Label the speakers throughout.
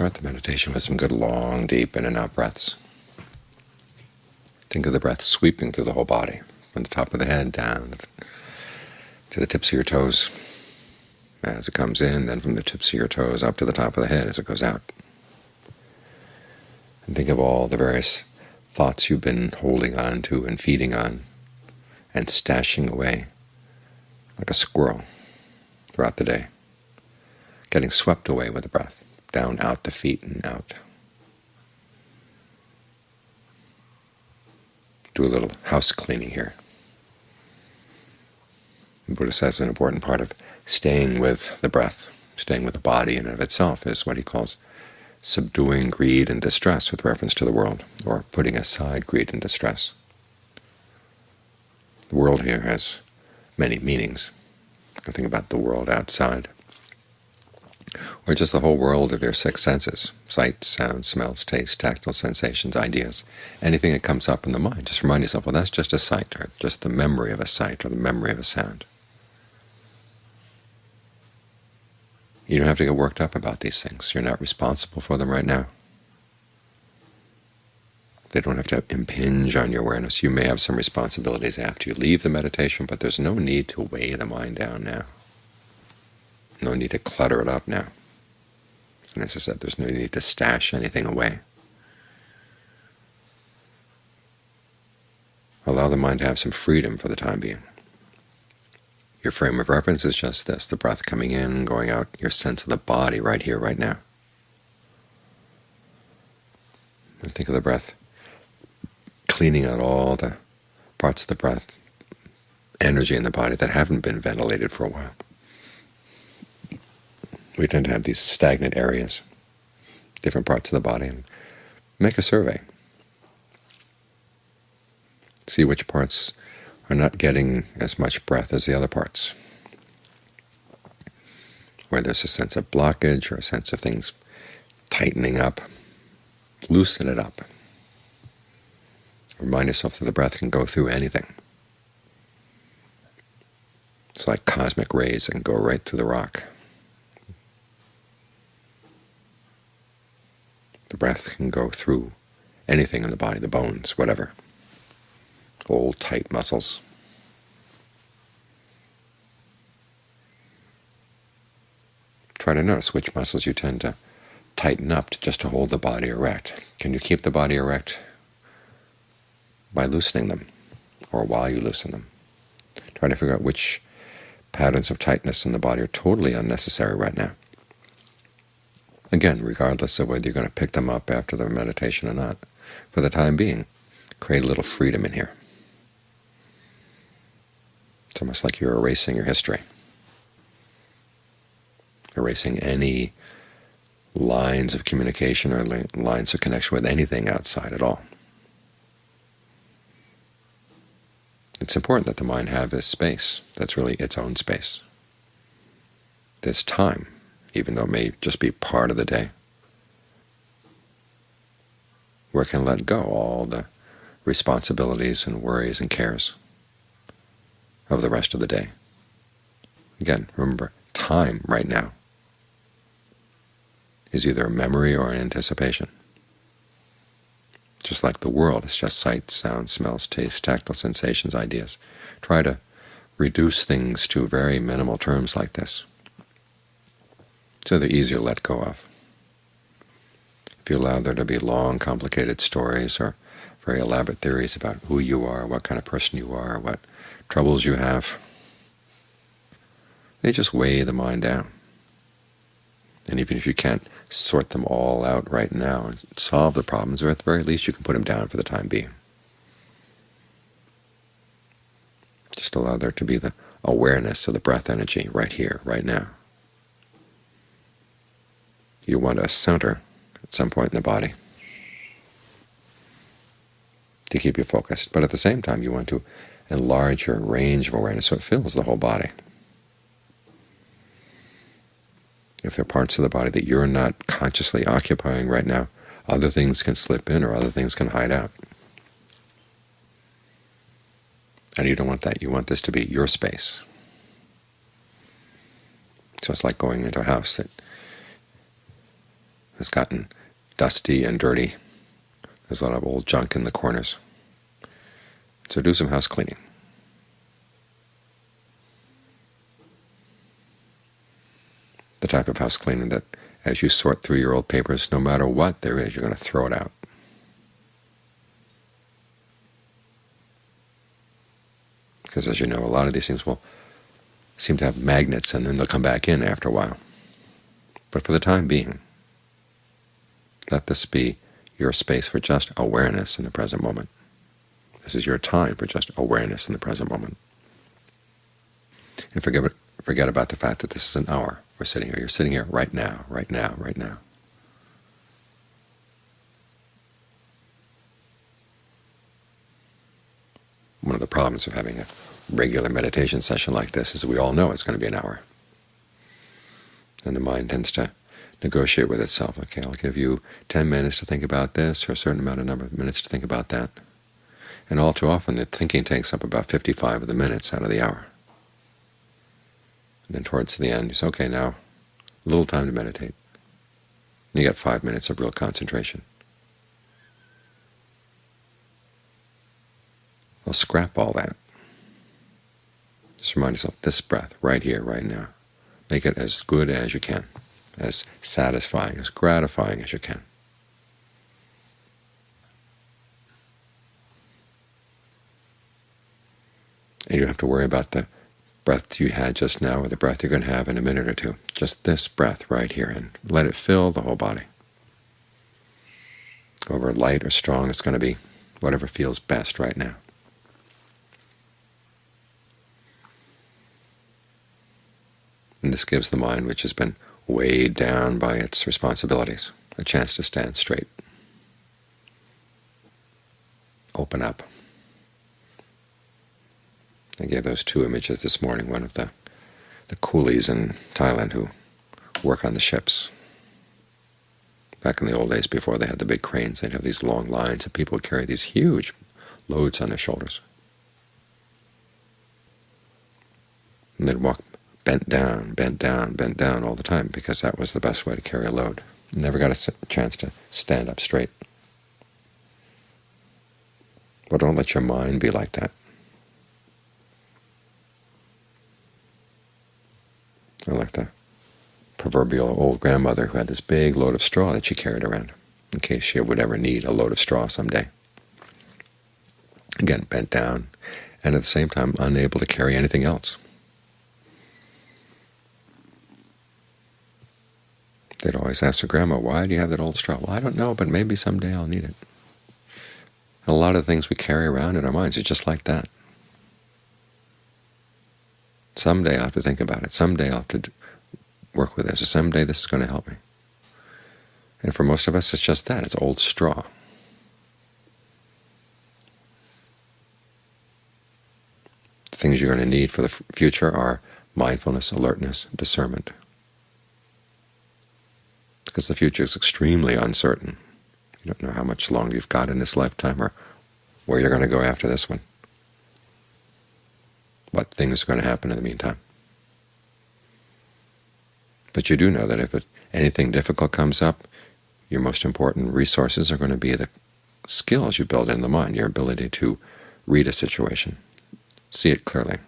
Speaker 1: start the meditation with some good long, deep in and out breaths. Think of the breath sweeping through the whole body, from the top of the head down to the tips of your toes as it comes in, then from the tips of your toes up to the top of the head as it goes out. And think of all the various thoughts you've been holding on to and feeding on and stashing away like a squirrel throughout the day, getting swept away with the breath, down, out the feet, and out. Do a little house cleaning here. The Buddha says an important part of staying with the breath, staying with the body in and of itself, is what he calls subduing greed and distress with reference to the world, or putting aside greed and distress. The world here has many meanings. Can think about the world outside, or just the whole world of your six senses, sight, sound, smells, taste, tactile sensations, ideas, anything that comes up in the mind. Just remind yourself, well, that's just a sight, or just the memory of a sight, or the memory of a sound. You don't have to get worked up about these things. You're not responsible for them right now. They don't have to impinge on your awareness. You may have some responsibilities after you leave the meditation, but there's no need to weigh the mind down now. No need to clutter it up now. And as I said, there's no need to stash anything away. Allow the mind to have some freedom for the time being. Your frame of reference is just this, the breath coming in, going out, your sense of the body right here, right now. And think of the breath cleaning out all the parts of the breath, energy in the body that haven't been ventilated for a while. We tend to have these stagnant areas, different parts of the body, and make a survey. See which parts are not getting as much breath as the other parts. Where there's a sense of blockage or a sense of things tightening up, loosen it up. Remind yourself that the breath can go through anything. It's like cosmic rays that can go right through the rock. The breath can go through anything in the body, the bones, whatever, old tight muscles. Try to notice which muscles you tend to tighten up just to hold the body erect. Can you keep the body erect by loosening them, or while you loosen them. Try to figure out which patterns of tightness in the body are totally unnecessary right now. Again, regardless of whether you're going to pick them up after the meditation or not, for the time being, create a little freedom in here. It's almost like you're erasing your history, erasing any lines of communication or lines of connection with anything outside at all. It's important that the mind have this space that's really its own space, this time, even though it may just be part of the day, where it can let go all the responsibilities and worries and cares of the rest of the day. Again, remember, time right now is either a memory or an anticipation. Just like the world, it's just sight, sound, smells, taste, tactile sensations, ideas. Try to reduce things to very minimal terms like this, so they're easier to let go of. If you allow there to be long, complicated stories or very elaborate theories about who you are, what kind of person you are, what troubles you have, they just weigh the mind down. And even if you can't sort them all out right now and solve the problems, or at the very least you can put them down for the time being. Just allow there to be the awareness of the breath energy right here, right now. You want a center at some point in the body to keep you focused, but at the same time you want to enlarge your range of awareness so it fills the whole body. If there are parts of the body that you're not consciously occupying right now, other things can slip in or other things can hide out. And you don't want that. You want this to be your space. So it's like going into a house that has gotten dusty and dirty. There's a lot of old junk in the corners. So do some house cleaning. The type of house cleaning that as you sort through your old papers, no matter what there is, you're going to throw it out. Because as you know, a lot of these things will seem to have magnets, and then they'll come back in after a while. But for the time being, let this be your space for just awareness in the present moment. This is your time for just awareness in the present moment. And forget, forget about the fact that this is an hour. We're sitting here. You're sitting here right now, right now, right now. One of the problems of having a regular meditation session like this is that we all know it's going to be an hour. And the mind tends to negotiate with itself. Okay, I'll give you 10 minutes to think about this, or a certain amount of number of minutes to think about that. And all too often the thinking takes up about 55 of the minutes out of the hour. And then towards the end you say, okay, now a little time to meditate. And you get five minutes of real concentration. Well, scrap all that. Just remind yourself, this breath, right here, right now. Make it as good as you can as satisfying, as gratifying as you can. And you don't have to worry about the breath you had just now or the breath you're going to have in a minute or two. Just this breath right here, and let it fill the whole body. However light or strong it's going to be, whatever feels best right now. And this gives the mind, which has been weighed down by its responsibilities, a chance to stand straight, open up. I gave those two images this morning, one of the, the coolies in Thailand who work on the ships. Back in the old days, before they had the big cranes, they'd have these long lines of people who carry these huge loads on their shoulders. And they'd walk bent down, bent down, bent down all the time, because that was the best way to carry a load. Never got a chance to stand up straight. But don't let your mind be like that. Or like the proverbial old grandmother who had this big load of straw that she carried around in case she would ever need a load of straw someday. Again, bent down, and at the same time unable to carry anything else. They'd always ask their grandma, why do you have that old straw? Well, I don't know, but maybe someday I'll need it. a lot of things we carry around in our minds are just like that. Someday I'll have to think about it. Someday I'll have to work with this. Someday this is going to help me. And for most of us, it's just that. It's old straw. The things you're going to need for the future are mindfulness, alertness, discernment because the future is extremely uncertain. You don't know how much longer you've got in this lifetime or where you're going to go after this one, what things are going to happen in the meantime. But you do know that if anything difficult comes up, your most important resources are going to be the skills you build in the mind, your ability to read a situation, see it clearly,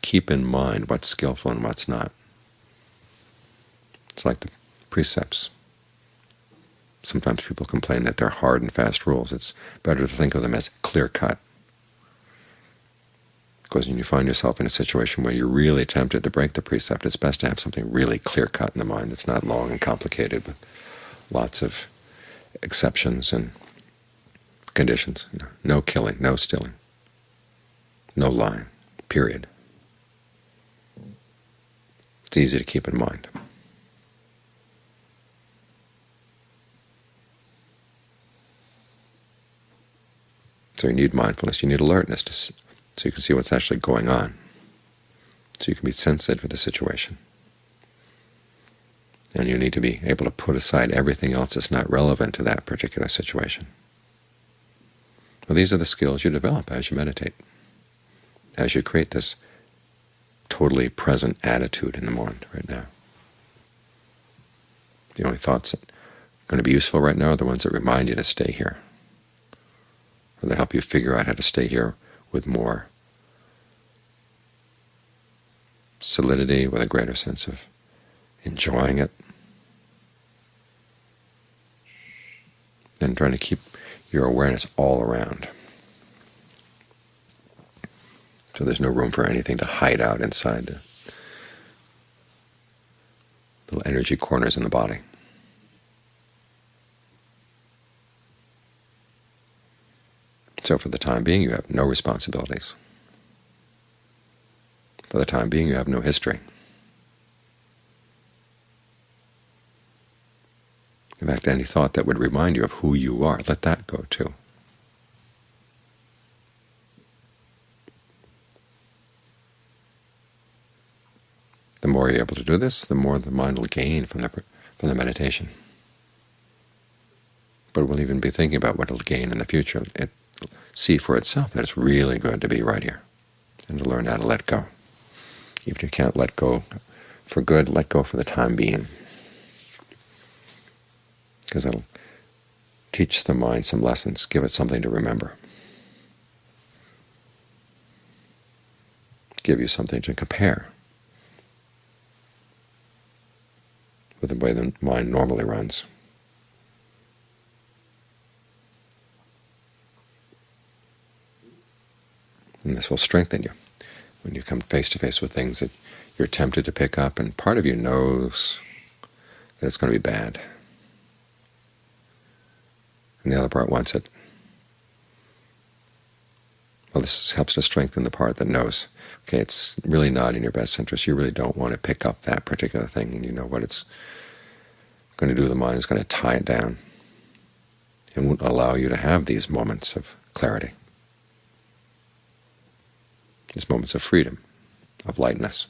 Speaker 1: keep in mind what's skillful and what's not. It's like the precepts. Sometimes people complain that they're hard and fast rules. It's better to think of them as clear-cut. Because when you find yourself in a situation where you're really tempted to break the precept, it's best to have something really clear-cut in the mind that's not long and complicated with lots of exceptions and conditions. no killing, no stealing, no lying, period. It's easy to keep in mind. So you need mindfulness, you need alertness to, so you can see what's actually going on, so you can be sensitive to the situation. And you need to be able to put aside everything else that's not relevant to that particular situation. Well, these are the skills you develop as you meditate, as you create this totally present attitude in the mind right now. The only thoughts that are going to be useful right now are the ones that remind you to stay here, or that help you figure out how to stay here with more solidity, with a greater sense of enjoying it, than trying to keep your awareness all around. So there's no room for anything to hide out inside the little energy corners in the body. So for the time being, you have no responsibilities. For the time being, you have no history. In fact, any thought that would remind you of who you are, let that go too. The more you're able to do this, the more the mind will gain from the, from the meditation. But we'll even be thinking about what it'll gain in the future. It see for itself that it's really good to be right here and to learn how to let go. Even if you can't let go for good, let go for the time being, because it'll teach the mind some lessons, give it something to remember, give you something to compare with the way the mind normally runs. And this will strengthen you when you come face to face with things that you're tempted to pick up, and part of you knows that it's going to be bad, and the other part wants it. Well, this helps to strengthen the part that knows, okay, it's really not in your best interest. You really don't want to pick up that particular thing, and you know what it's going to do to the mind is going to tie it down and won't allow you to have these moments of clarity these moments of freedom, of lightness.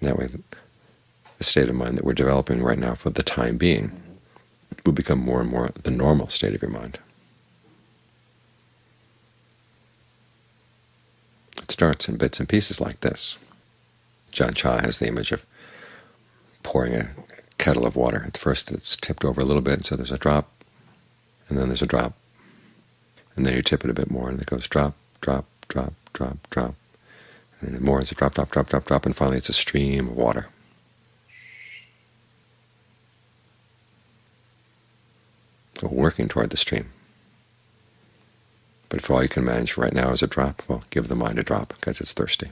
Speaker 1: That way, the state of mind that we're developing right now for the time being will become more and more the normal state of your mind. It starts in bits and pieces like this. Ajahn Chah has the image of pouring a kettle of water. At first it's tipped over a little bit, so there's a drop, and then there's a drop. And then you tip it a bit more, and it goes drop, drop, drop, drop, drop. And then more, it's a drop, drop, drop, drop, drop, and finally it's a stream of water. So working toward the stream. But if all you can manage right now is a drop, well, give the mind a drop because it's thirsty.